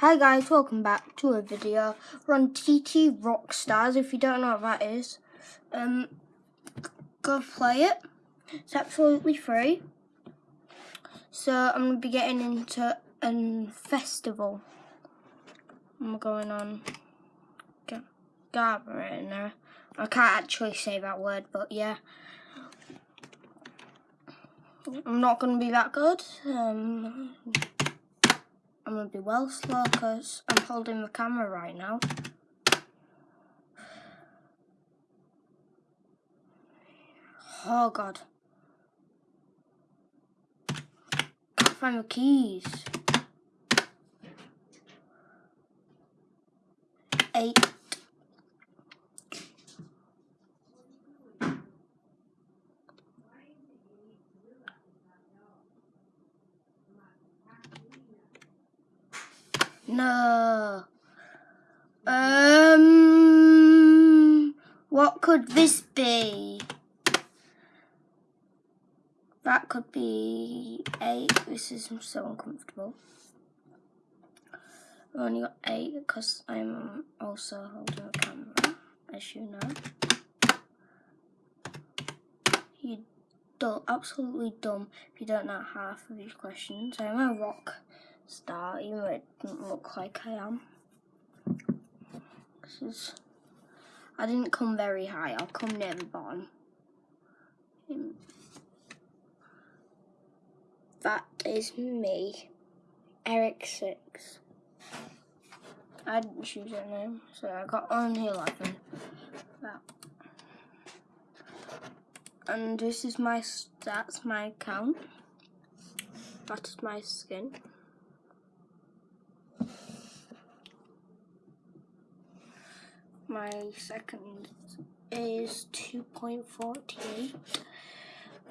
Hi guys, welcome back to a video. We're on TT Rockstars, if you don't know what that is. Um, go play it. It's absolutely free. So I'm going to be getting into a festival. I'm going on Garber I can't actually say that word, but yeah. I'm not going to be that good. Um, I'm going to be well slow because I'm holding the camera right now. Oh god. Can't find the keys. Eight. No. Um, what could this be? That could be eight. This is so uncomfortable. I've only got eight because I'm also holding a camera, as you know. You dumb, absolutely dumb if you don't know half of these questions. I'm a rock star, even though it doesn't look like I am. Is, I didn't come very high, I'll come near the bottom. Hmm. That is me, Eric Six. I didn't choose a name, so I got only 11. That. And this is my, that's my account. That is my skin. My second is 2.48.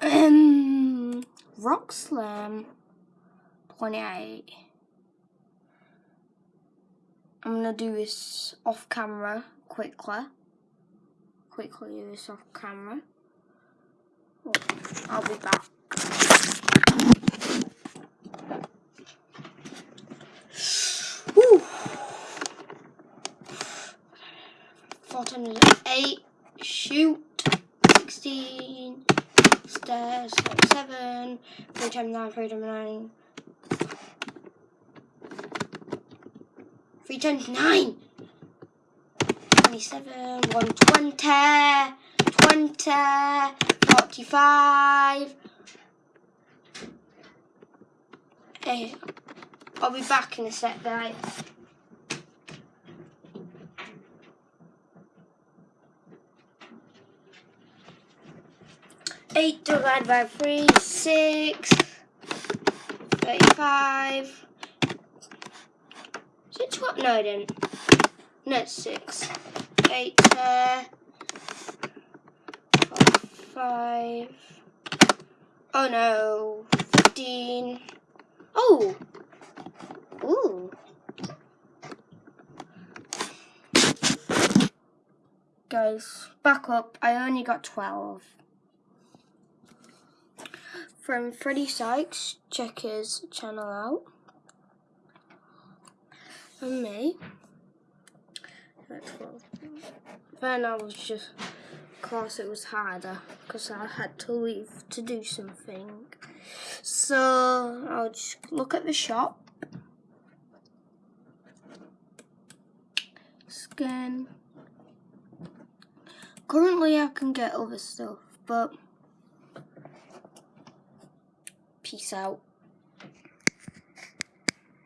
Um, Rock Slam 28. I'm gonna do this off camera quickly. Quickly do this off camera. I'll be back. Four times eight, shoot, 16, stairs, seven, three times nine, three times nine, three times nine, 27, 120, 20, 45, hey, I'll be back in a sec guys. 8 divided by 3, 6, 35. Is it 12? No, I didn't. No, it's 6. 8 there. 5. Oh no. 15. Oh! Ooh. Guys, back up. I only got 12 from Freddie Sykes. Check his channel out. And me. Then I was just, of course it was harder because I had to leave to do something. So I'll just look at the shop. Scan. Currently I can get other stuff, but Peace out.